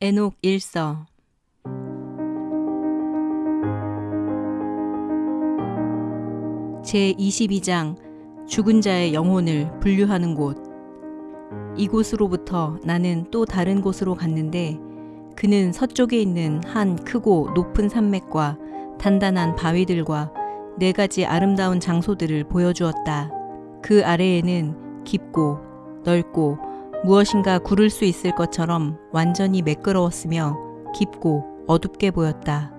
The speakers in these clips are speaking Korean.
에녹 일서 제 22장 죽은 자의 영혼을 분류하는 곳 이곳으로부터 나는 또 다른 곳으로 갔는데 그는 서쪽에 있는 한 크고 높은 산맥과 단단한 바위들과 네 가지 아름다운 장소들을 보여주었다. 그 아래에는 깊고 넓고 무엇인가 구를 수 있을 것처럼 완전히 매끄러웠으며 깊고 어둡게 보였다.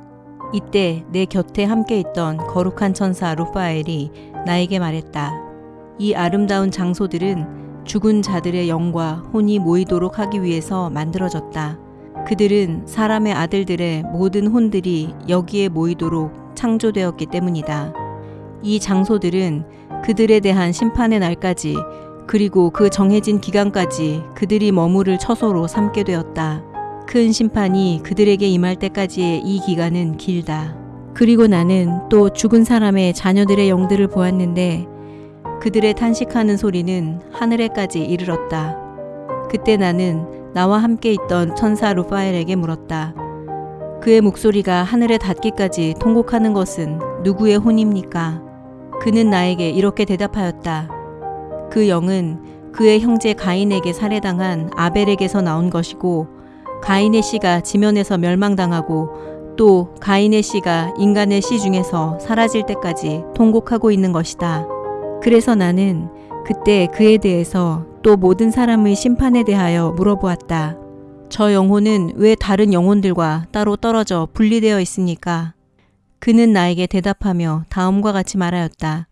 이때 내 곁에 함께 있던 거룩한 천사 루파엘이 나에게 말했다. 이 아름다운 장소들은 죽은 자들의 영과 혼이 모이도록 하기 위해서 만들어졌다. 그들은 사람의 아들들의 모든 혼들이 여기에 모이도록 창조되었기 때문이다. 이 장소들은 그들에 대한 심판의 날까지 그리고 그 정해진 기간까지 그들이 머무를 처소로 삼게 되었다. 큰 심판이 그들에게 임할 때까지의 이 기간은 길다. 그리고 나는 또 죽은 사람의 자녀들의 영들을 보았는데 그들의 탄식하는 소리는 하늘에까지 이르렀다. 그때 나는 나와 함께 있던 천사 루파엘에게 물었다. 그의 목소리가 하늘에 닿기까지 통곡하는 것은 누구의 혼입니까? 그는 나에게 이렇게 대답하였다. 그 영은 그의 형제 가인에게 살해당한 아벨에게서 나온 것이고 가인의 씨가 지면에서 멸망당하고 또 가인의 씨가 인간의 씨 중에서 사라질 때까지 통곡하고 있는 것이다. 그래서 나는 그때 그에 대해서 또 모든 사람의 심판에 대하여 물어보았다. 저 영혼은 왜 다른 영혼들과 따로 떨어져 분리되어 있습니까? 그는 나에게 대답하며 다음과 같이 말하였다.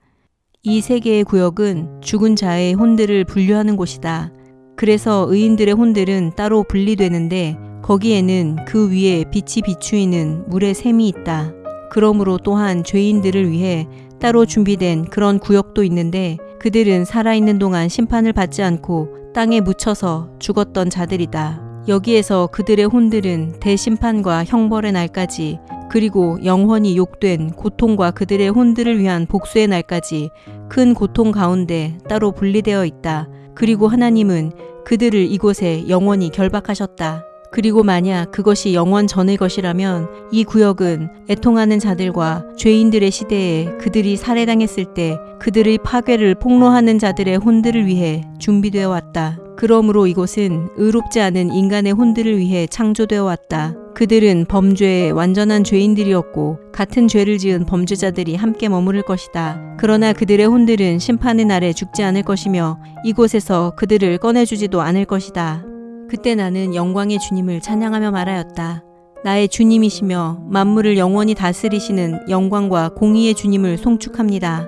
이세 개의 구역은 죽은 자의 혼들을 분류하는 곳이다. 그래서 의인들의 혼들은 따로 분리되는데 거기에는 그 위에 빛이 비추이는 물의 샘이 있다. 그러므로 또한 죄인들을 위해 따로 준비된 그런 구역도 있는데 그들은 살아있는 동안 심판을 받지 않고 땅에 묻혀서 죽었던 자들이다. 여기에서 그들의 혼들은 대심판과 형벌의 날까지 그리고 영원히 욕된 고통과 그들의 혼들을 위한 복수의 날까지 큰 고통 가운데 따로 분리되어 있다. 그리고 하나님은 그들을 이곳에 영원히 결박하셨다. 그리고 만약 그것이 영원 전의 것이라면 이 구역은 애통하는 자들과 죄인들의 시대에 그들이 살해당했을 때 그들의 파괴를 폭로하는 자들의 혼들을 위해 준비되어 왔다. 그러므로 이곳은 의롭지 않은 인간의 혼들을 위해 창조되어 왔다. 그들은 범죄의 완전한 죄인들이었고 같은 죄를 지은 범죄자들이 함께 머무를 것이다. 그러나 그들의 혼들은 심판의 날에 죽지 않을 것이며 이곳에서 그들을 꺼내주지도 않을 것이다. 그때 나는 영광의 주님을 찬양하며 말하였다. 나의 주님이시며 만물을 영원히 다스리시는 영광과 공의의 주님을 송축합니다.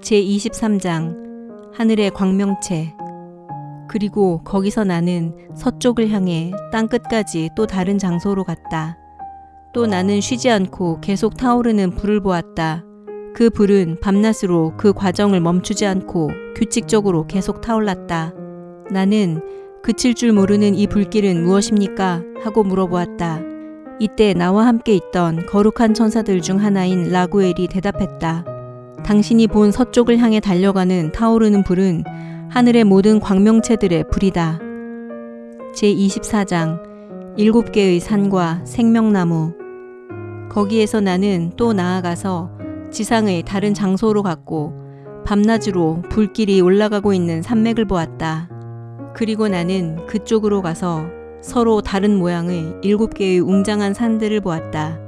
제23장 하늘의 광명체 그리고 거기서 나는 서쪽을 향해 땅끝까지 또 다른 장소로 갔다. 또 나는 쉬지 않고 계속 타오르는 불을 보았다. 그 불은 밤낮으로 그 과정을 멈추지 않고 규칙적으로 계속 타올랐다. 나는 그칠 줄 모르는 이 불길은 무엇입니까? 하고 물어보았다. 이때 나와 함께 있던 거룩한 천사들 중 하나인 라구엘이 대답했다. 당신이 본 서쪽을 향해 달려가는 타오르는 불은 하늘의 모든 광명체들의 불이다. 제24장 일곱 개의 산과 생명나무 거기에서 나는 또 나아가서 지상의 다른 장소로 갔고 밤낮으로 불길이 올라가고 있는 산맥을 보았다. 그리고 나는 그쪽으로 가서 서로 다른 모양의 일곱 개의 웅장한 산들을 보았다.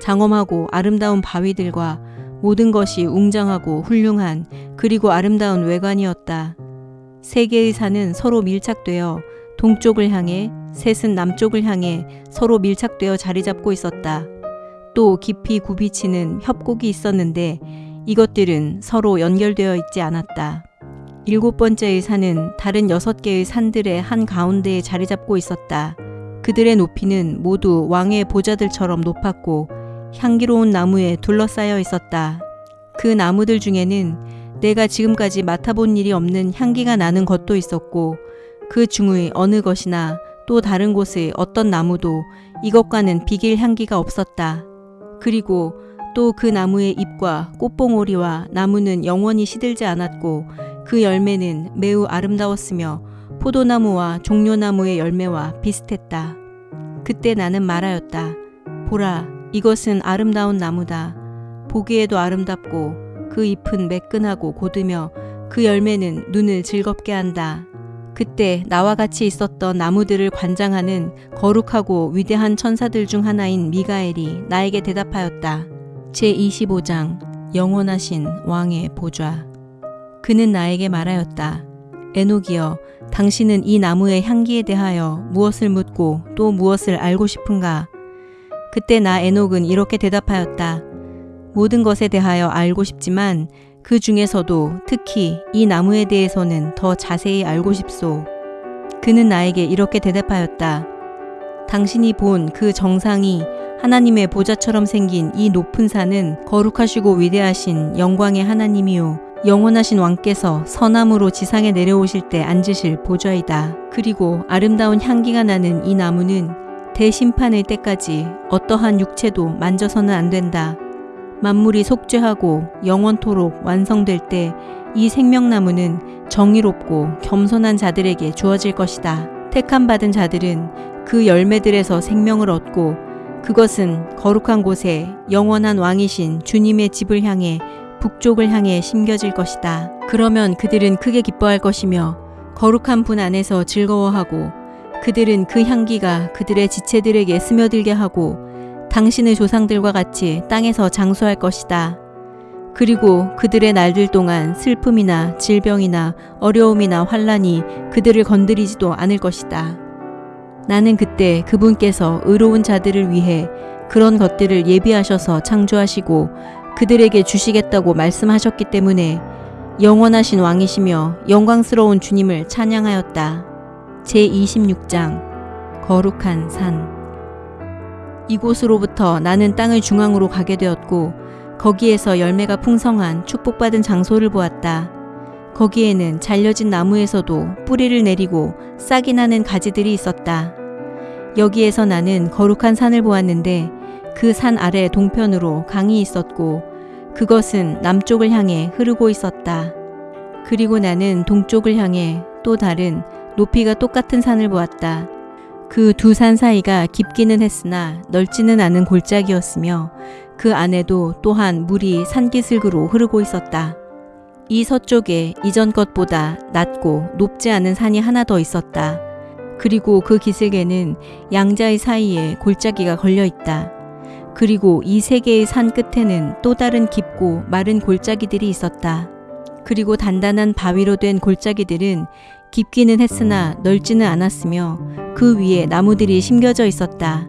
장엄하고 아름다운 바위들과 모든 것이 웅장하고 훌륭한 그리고 아름다운 외관이었다. 세 개의 산은 서로 밀착되어 동쪽을 향해 셋은 남쪽을 향해 서로 밀착되어 자리 잡고 있었다. 또 깊이 굽이치는 협곡이 있었는데 이것들은 서로 연결되어 있지 않았다. 일곱 번째의 산은 다른 여섯 개의 산들의 한 가운데에 자리 잡고 있었다. 그들의 높이는 모두 왕의 보좌들처럼 높았고 향기로운 나무에 둘러싸여 있었다. 그 나무들 중에는 내가 지금까지 맡아본 일이 없는 향기가 나는 것도 있었고 그 중의 어느 것이나 또 다른 곳의 어떤 나무도 이것과는 비길 향기가 없었다. 그리고 또 그 나무의 잎과 꽃봉오리와 나무는 영원히 시들지 않았고 그 열매는 매우 아름다웠으며 포도나무와 종려나무의 열매와 비슷했다. 그때 나는 말하였다. 보라, 이것은 아름다운 나무다. 보기에도 아름답고 그 잎은 매끈하고 고드며 그 열매는 눈을 즐겁게 한다. 그때 나와 같이 있었던 나무들을 관장하는 거룩하고 위대한 천사들 중 하나인 미가엘이 나에게 대답하였다. 제25장 영원하신 왕의 보좌. 그는 나에게 말하였다. 에녹이여, 당신은 이 나무의 향기에 대하여 무엇을 묻고 또 무엇을 알고 싶은가? 그때 나 에녹은 이렇게 대답하였다. 모든 것에 대하여 알고 싶지만 그 중에서도 특히 이 나무에 대해서는 더 자세히 알고 싶소. 그는 나에게 이렇게 대답하였다. 당신이 본 그 정상이 하나님의 보좌처럼 생긴 이 높은 산은 거룩하시고 위대하신 영광의 하나님이요. 영원하신 왕께서 서남으로 지상에 내려오실 때 앉으실 보좌이다. 그리고 아름다운 향기가 나는 이 나무는 대심판의 때까지 어떠한 육체도 만져서는 안 된다. 만물이 속죄하고 영원토록 완성될 때 이 생명나무는 정의롭고 겸손한 자들에게 주어질 것이다. 택함 받은 자들은 그 열매들에서 생명을 얻고 그것은 거룩한 곳에 영원한 왕이신 주님의 집을 향해 북쪽을 향해 심겨질 것이다. 그러면 그들은 크게 기뻐할 것이며 거룩한 분 안에서 즐거워하고 그들은 그 향기가 그들의 지체들에게 스며들게 하고 당신의 조상들과 같이 땅에서 장수할 것이다. 그리고 그들의 날들 동안 슬픔이나 질병이나 어려움이나 환란이 그들을 건드리지도 않을 것이다. 나는 그때 그분께서 의로운 자들을 위해 그런 것들을 예비하셔서 창조하시고 그들에게 주시겠다고 말씀하셨기 때문에 영원하신 왕이시며 영광스러운 주님을 찬양하였다. 제26장 거룩한 산 이곳으로부터 나는 땅의 중앙으로 가게 되었고 거기에서 열매가 풍성한 축복받은 장소를 보았다. 거기에는 잘려진 나무에서도 뿌리를 내리고 싹이 나는 가지들이 있었다. 여기에서 나는 거룩한 산을 보았는데 그 산 아래 동편으로 강이 있었고 그것은 남쪽을 향해 흐르고 있었다. 그리고 나는 동쪽을 향해 또 다른 높이가 똑같은 산을 보았다. 그 두 산 사이가 깊기는 했으나 넓지는 않은 골짜기였으며 그 안에도 또한 물이 산기슭으로 흐르고 있었다. 이 서쪽에 이전 것보다 낮고 높지 않은 산이 하나 더 있었다. 그리고 그 기슭에는 양자의 사이에 골짜기가 걸려 있다. 그리고 이 세 개의 산 끝에는 또 다른 깊고 마른 골짜기들이 있었다. 그리고 단단한 바위로 된 골짜기들은 깊기는 했으나 넓지는 않았으며 그 위에 나무들이 심겨져 있었다.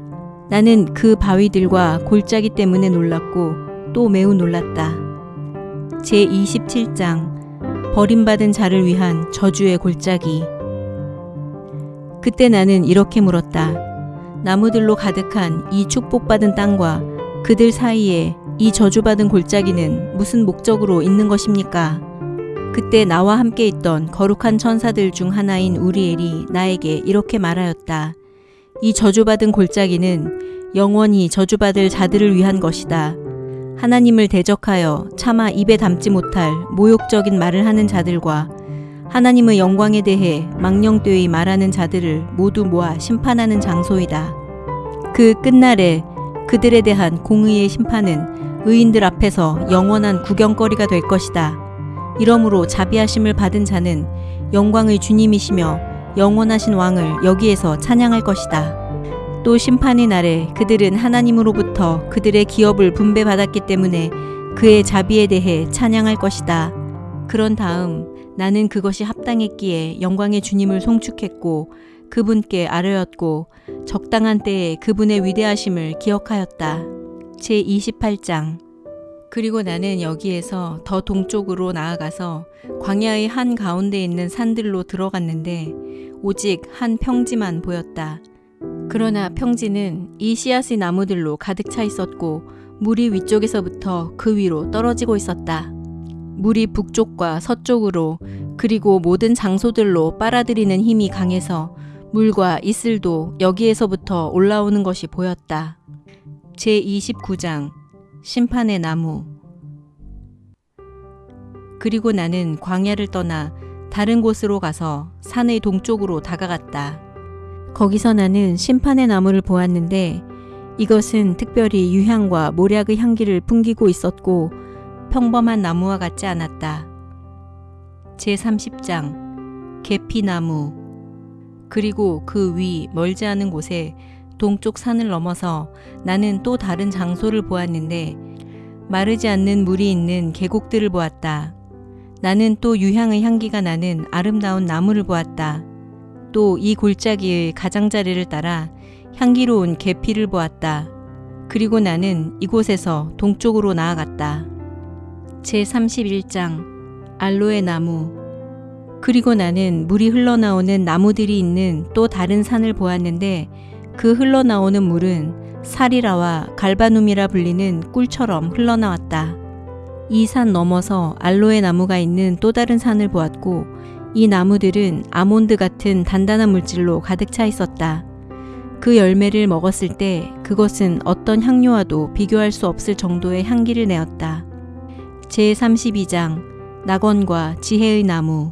나는 그 바위들과 골짜기 때문에 놀랐고 또 매우 놀랐다. 제 27장 버림받은 자를 위한 저주의 골짜기 그때 나는 이렇게 물었다. 나무들로 가득한 이 축복받은 땅과 그들 사이에 이 저주받은 골짜기는 무슨 목적으로 있는 것입니까? 그때 나와 함께 있던 거룩한 천사들 중 하나인 우리엘이 나에게 이렇게 말하였다. 이 저주받은 골짜기는 영원히 저주받을 자들을 위한 것이다. 하나님을 대적하여 차마 입에 담지 못할 모욕적인 말을 하는 자들과 하나님의 영광에 대해 망령되이 말하는 자들을 모두 모아 심판하는 장소이다. 그 끝날에 그들에 대한 공의의 심판은 의인들 앞에서 영원한 구경거리가 될 것이다. 이러므로 자비하심을 받은 자는 영광의 주님이시며 영원하신 왕을 여기에서 찬양할 것이다. 또 심판의 날에 그들은 하나님으로부터 그들의 기업을 분배받았기 때문에 그의 자비에 대해 찬양할 것이다. 그런 다음 나는 그것이 합당했기에 영광의 주님을 송축했고 그분께 아뢰었고 적당한 때에 그분의 위대하심을 기억하였다. 제 28장 그리고 나는 여기에서 더 동쪽으로 나아가서 광야의 한 가운데 있는 산들로 들어갔는데 오직 한 평지만 보였다. 그러나 평지는 이 씨앗의 나무들로 가득 차 있었고 물이 위쪽에서부터 그 위로 떨어지고 있었다. 물이 북쪽과 서쪽으로 그리고 모든 장소들로 빨아들이는 힘이 강해서 물과 이슬도 여기에서부터 올라오는 것이 보였다. 제 29장 심판의 나무 그리고 나는 광야를 떠나 다른 곳으로 가서 산의 동쪽으로 다가갔다. 거기서 나는 심판의 나무를 보았는데 이것은 특별히 유향과 모략의 향기를 풍기고 있었고 평범한 나무와 같지 않았다. 제30장 계피나무 그리고 그 위 멀지 않은 곳에 동쪽 산을 넘어서 나는 또 다른 장소를 보았는데 마르지 않는 물이 있는 계곡들을 보았다. 나는 또 유향의 향기가 나는 아름다운 나무를 보았다. 또 이 골짜기의 가장자리를 따라 향기로운 계피를 보았다. 그리고 나는 이곳에서 동쪽으로 나아갔다. 제31장 알로에 나무 그리고 나는 물이 흘러나오는 나무들이 있는 또 다른 산을 보았는데 그 흘러나오는 물은 사리라와 갈바눔이라 불리는 꿀처럼 흘러나왔다. 이 산 넘어서 알로에 나무가 있는 또 다른 산을 보았고 이 나무들은 아몬드 같은 단단한 물질로 가득 차 있었다. 그 열매를 먹었을 때 그것은 어떤 향료와도 비교할 수 없을 정도의 향기를 내었다. 제32장 낙원과 지혜의 나무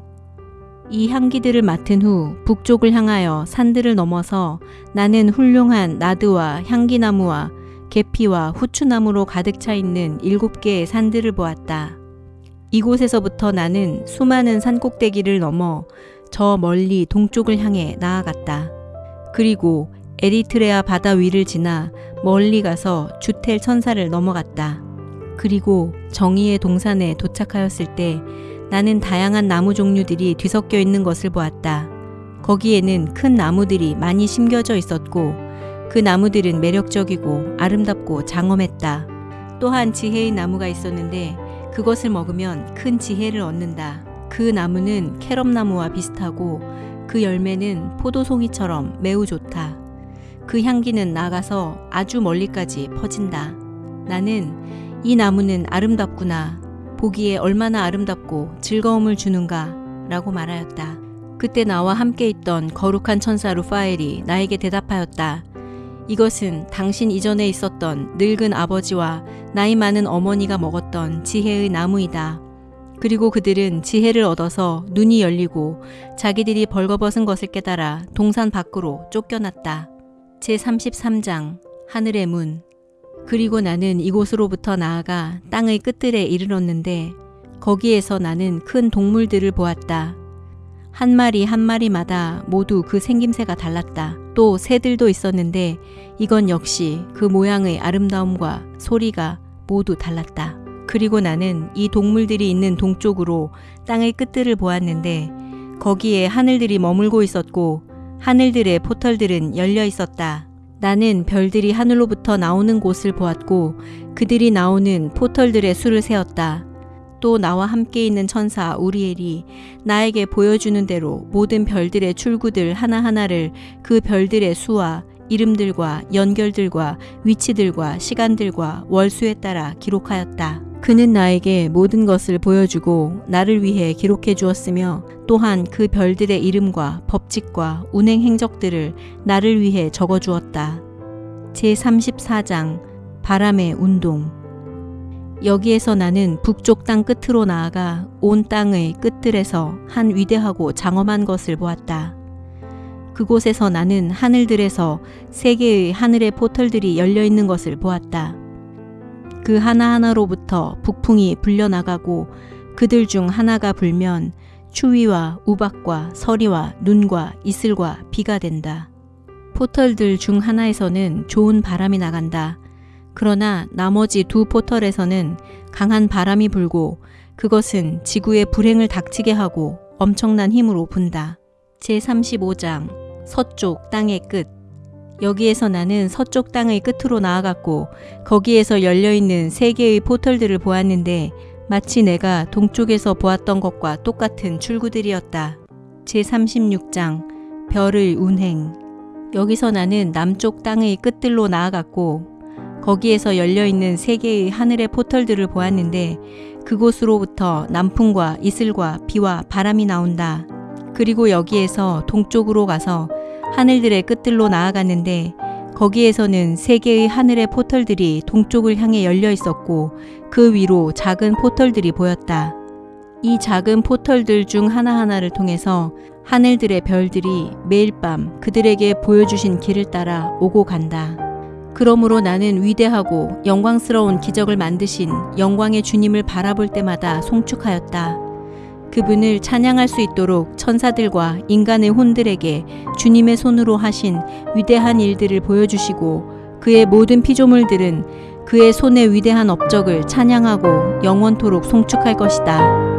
이 향기들을 맡은 후 북쪽을 향하여 산들을 넘어서 나는 훌륭한 나드와 향기나무와 계피와 후추나무로 가득 차 있는 일곱 개의 산들을 보았다. 이곳에서부터 나는 수많은 산꼭대기를 넘어 저 멀리 동쪽을 향해 나아갔다. 그리고 에리트레아 바다 위를 지나 멀리 가서 주텔 천사를 넘어갔다. 그리고 정의의 동산에 도착하였을 때 나는 다양한 나무 종류들이 뒤섞여 있는 것을 보았다. 거기에는 큰 나무들이 많이 심겨져 있었고 그 나무들은 매력적이고 아름답고 장엄했다. 또한 지혜의 나무가 있었는데 그것을 먹으면 큰 지혜를 얻는다. 그 나무는 캐럽나무와 비슷하고 그 열매는 포도송이처럼 매우 좋다. 그 향기는 나가서 아주 멀리까지 퍼진다. 나는 이 나무는 아름답구나. 보기에 얼마나 아름답고 즐거움을 주는가 라고 말하였다. 그때 나와 함께 있던 거룩한 천사 루파엘이 나에게 대답하였다. 이것은 당신 이전에 있었던 늙은 아버지와 나이 많은 어머니가 먹었던 지혜의 나무이다. 그리고 그들은 지혜를 얻어서 눈이 열리고 자기들이 벌거벗은 것을 깨달아 동산 밖으로 쫓겨났다. 제33장 하늘의 문 그리고 나는 이곳으로부터 나아가 땅의 끝들에 이르렀는데 거기에서 나는 큰 동물들을 보았다. 한 마리 한 마리마다 모두 그 생김새가 달랐다. 또 새들도 있었는데 이건 역시 그 모양의 아름다움과 소리가 모두 달랐다. 그리고 나는 이 동물들이 있는 동쪽으로 땅의 끝들을 보았는데 거기에 하늘들이 머물고 있었고 하늘들의 포털들은 열려 있었다. 나는 별들이 하늘로부터 나오는 곳을 보았고 그들이 나오는 포털들의 수를 세었다. 또 나와 함께 있는 천사 우리엘이 나에게 보여주는 대로 모든 별들의 출구들 하나하나를 그 별들의 수와 이름들과 연결들과 위치들과 시간들과 월수에 따라 기록하였다. 그는 나에게 모든 것을 보여주고 나를 위해 기록해 주었으며 또한 그 별들의 이름과 법칙과 운행 행적들을 나를 위해 적어 주었다. 제34장 바람의 운동 여기에서 나는 북쪽 땅 끝으로 나아가 온 땅의 끝들에서 한 위대하고 장엄한 것을 보았다. 그곳에서 나는 하늘들에서 세 개의 하늘의 포털들이 열려 있는 것을 보았다. 그 하나하나로부터 북풍이 불려나가고 그들 중 하나가 불면 추위와 우박과 서리와 눈과 이슬과 비가 된다. 포털들 중 하나에서는 좋은 바람이 나간다. 그러나 나머지 두 포털에서는 강한 바람이 불고 그것은 지구의 불행을 닥치게 하고 엄청난 힘으로 분다. 제35장 서쪽 땅의 끝 여기에서 나는 서쪽 땅의 끝으로 나아갔고 거기에서 열려있는 세 개의 포털들을 보았는데 마치 내가 동쪽에서 보았던 것과 똑같은 출구들이었다. 제36장 별의 운행 여기서 나는 남쪽 땅의 끝들로 나아갔고 거기에서 열려있는 세 개의 하늘의 포털들을 보았는데 그곳으로부터 남풍과 이슬과 비와 바람이 나온다. 그리고 여기에서 동쪽으로 가서 하늘들의 끝들로 나아갔는데 거기에서는 세 개의 하늘의 포털들이 동쪽을 향해 열려 있었고 그 위로 작은 포털들이 보였다. 이 작은 포털들 중 하나하나를 통해서 하늘들의 별들이 매일 밤 그들에게 보여주신 길을 따라 오고 간다. 그러므로 나는 위대하고 영광스러운 기적을 만드신 영광의 주님을 바라볼 때마다 송축하였다. 그분을 찬양할 수 있도록 천사들과 인간의 혼들에게 주님의 손으로 하신 위대한 일들을 보여주시고 그의 모든 피조물들은 그의 손의 위대한 업적을 찬양하고 영원토록 송축할 것이다.